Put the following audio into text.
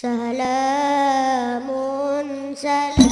سلام سلام